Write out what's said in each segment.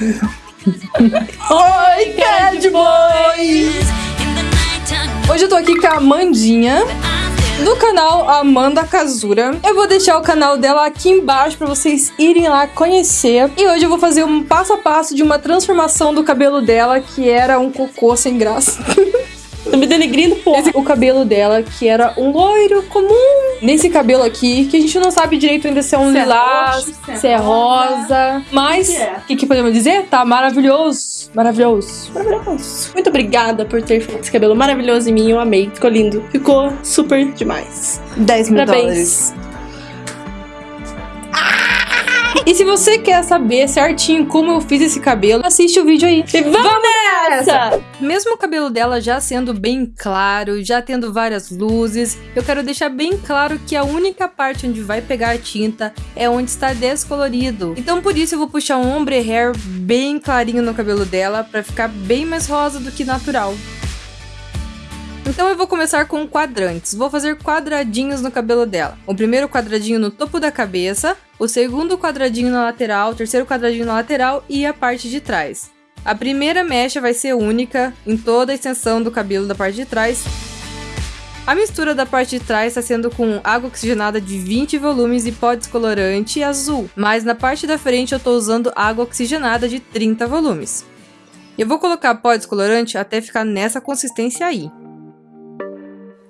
Oi, Cat Boy! Hoje eu tô aqui com a Amandinha do canal Amanda Kazura. Eu vou deixar o canal dela aqui embaixo para vocês irem lá conhecer. E hoje eu vou fazer um passo a passo de uma transformação do cabelo dela, que era um cocô sem graça. Tô me denegrindo, porra. Esse, o cabelo dela, que era um loiro comum. Nesse cabelo aqui, que a gente não sabe direito ainda se é um se é lilás, é se é rosa. Mas, o que, é? que, que, podemos dizer? Tá maravilhoso. Maravilhoso. Maravilhoso. Muito obrigada por ter feito esse cabelo maravilhoso em mim. Eu amei. Ficou lindo. Ficou super demais. 10 mil Parabéns. dólares. E se você quer saber certinho como eu fiz esse cabelo, assiste o vídeo aí. E vamos, vamos nessa! Mesmo o cabelo dela já sendo bem claro, já tendo várias luzes, eu quero deixar bem claro que a única parte onde vai pegar a tinta é onde está descolorido. Então por isso eu vou puxar um ombre hair bem clarinho no cabelo dela para ficar bem mais rosa do que natural. Então eu vou começar com quadrantes. Vou fazer quadradinhos no cabelo dela. O primeiro quadradinho no topo da cabeça, o segundo quadradinho na lateral, o terceiro quadradinho na lateral e a parte de trás. A primeira mecha vai ser única em toda a extensão do cabelo da parte de trás. A mistura da parte de trás está sendo com água oxigenada de 20 volumes e pó descolorante azul, mas na parte da frente eu estou usando água oxigenada de 30 volumes. Eu vou colocar pó descolorante até ficar nessa consistência aí.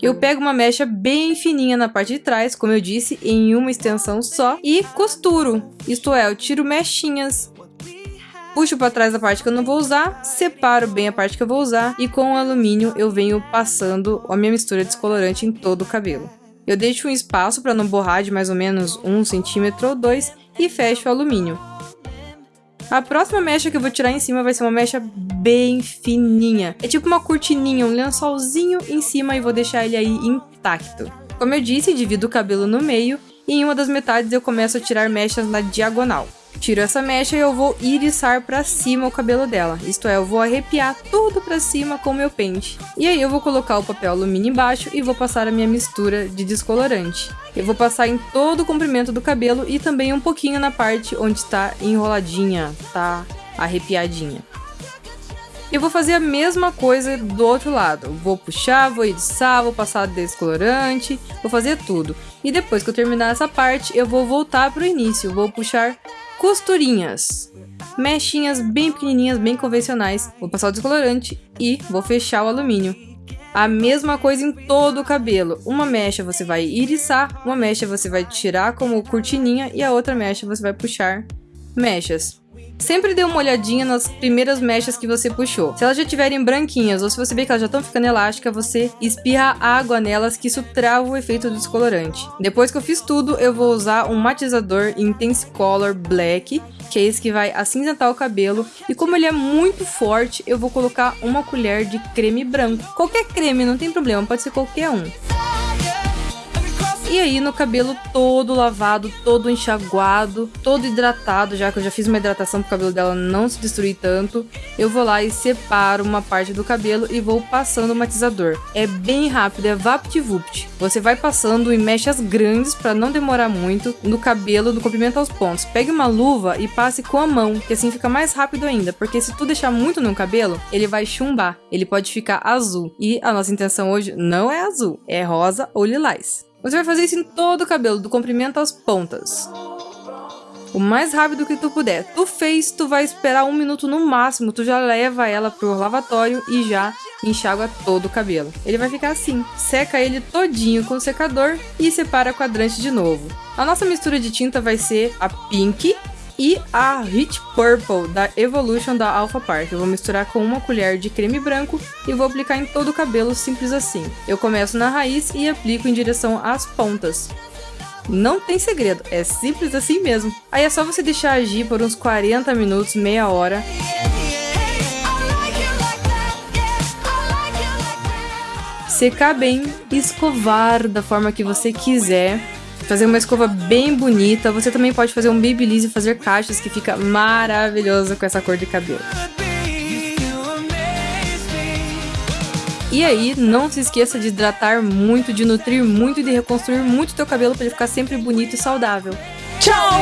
Eu pego uma mecha bem fininha na parte de trás, como eu disse, em uma extensão só, e costuro. Isto é, eu tiro mechinhas puxo para trás a parte que eu não vou usar, separo bem a parte que eu vou usar e com o alumínio eu venho passando a minha mistura descolorante em todo o cabelo. Eu deixo um espaço para não borrar de mais ou menos um centímetro ou dois e fecho o alumínio. A próxima mecha que eu vou tirar em cima vai ser uma mecha bem fininha. É tipo uma cortininha, um lençolzinho em cima e vou deixar ele aí intacto. Como eu disse, divido o cabelo no meio e em uma das metades eu começo a tirar mechas na diagonal. Tiro essa mecha e eu vou iriçar para cima o cabelo dela. Isto é, eu vou arrepiar tudo para cima com o meu pente. E aí eu vou colocar o papel alumínio embaixo e vou passar a minha mistura de descolorante. Eu vou passar em todo o comprimento do cabelo e também um pouquinho na parte onde está enroladinha, tá arrepiadinha. Eu vou fazer a mesma coisa do outro lado. Vou puxar, vou iriçar, vou passar descolorante, vou fazer tudo. E depois que eu terminar essa parte, eu vou voltar para o início. Vou puxar costurinhas. Mechinhas bem pequenininhas, bem convencionais. Vou passar o descolorante e vou fechar o alumínio. A mesma coisa em todo o cabelo. Uma mecha você vai iriçar, uma mecha você vai tirar como cortininha e a outra mecha você vai puxar mechas. Sempre dê uma olhadinha nas primeiras mechas que você puxou. Se elas já estiverem branquinhas ou se você vê que elas já estão ficando elásticas, você espirra água nelas que isso trava o efeito do descolorante. Depois que eu fiz tudo, eu vou usar um matizador Intense Color Black, que é esse que vai acinzentar o cabelo. E como ele é muito forte, eu vou colocar uma colher de creme branco. Qualquer creme, não tem problema, pode ser qualquer um. E aí no cabelo todo lavado, todo enxaguado, todo hidratado, já que eu já fiz uma hidratação pro cabelo dela não se destruir tanto, eu vou lá e separo uma parte do cabelo e vou passando o matizador. É bem rápido, é vapt-vupt. Você vai passando em mechas grandes para não demorar muito no cabelo do comprimento aos pontos. Pegue uma luva e passe com a mão, que assim fica mais rápido ainda, porque se tu deixar muito no cabelo, ele vai chumbar, ele pode ficar azul. E a nossa intenção hoje não é azul, é rosa ou lilás. Você vai fazer isso em todo o cabelo, do comprimento às pontas. O mais rápido que tu puder. Tu fez, tu vai esperar um minuto no máximo, tu já leva ela pro lavatório e já enxágua todo o cabelo. Ele vai ficar assim. Seca ele todinho com o secador e separa quadrante de novo. A nossa mistura de tinta vai ser a pink, e a Rich Purple da Evolution da Alpha Park. Eu vou misturar com uma colher de creme branco e vou aplicar em todo o cabelo simples assim. Eu começo na raiz e aplico em direção às pontas. Não tem segredo, é simples assim mesmo. Aí é só você deixar agir por uns 40 minutos, meia hora. Secar bem, escovar da forma que você quiser fazer uma escova bem bonita. Você também pode fazer um babyliss e fazer caixas que fica maravilhoso com essa cor de cabelo. E aí, não se esqueça de hidratar muito, de nutrir muito e de reconstruir muito teu cabelo para ele ficar sempre bonito e saudável. Tchau!